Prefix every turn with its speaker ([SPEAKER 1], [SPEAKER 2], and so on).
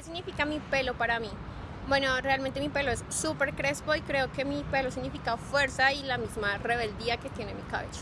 [SPEAKER 1] ¿Qué significa mi pelo para mí? Bueno, realmente mi pelo es súper crespo y creo que mi pelo significa fuerza y la misma rebeldía que tiene mi cabello.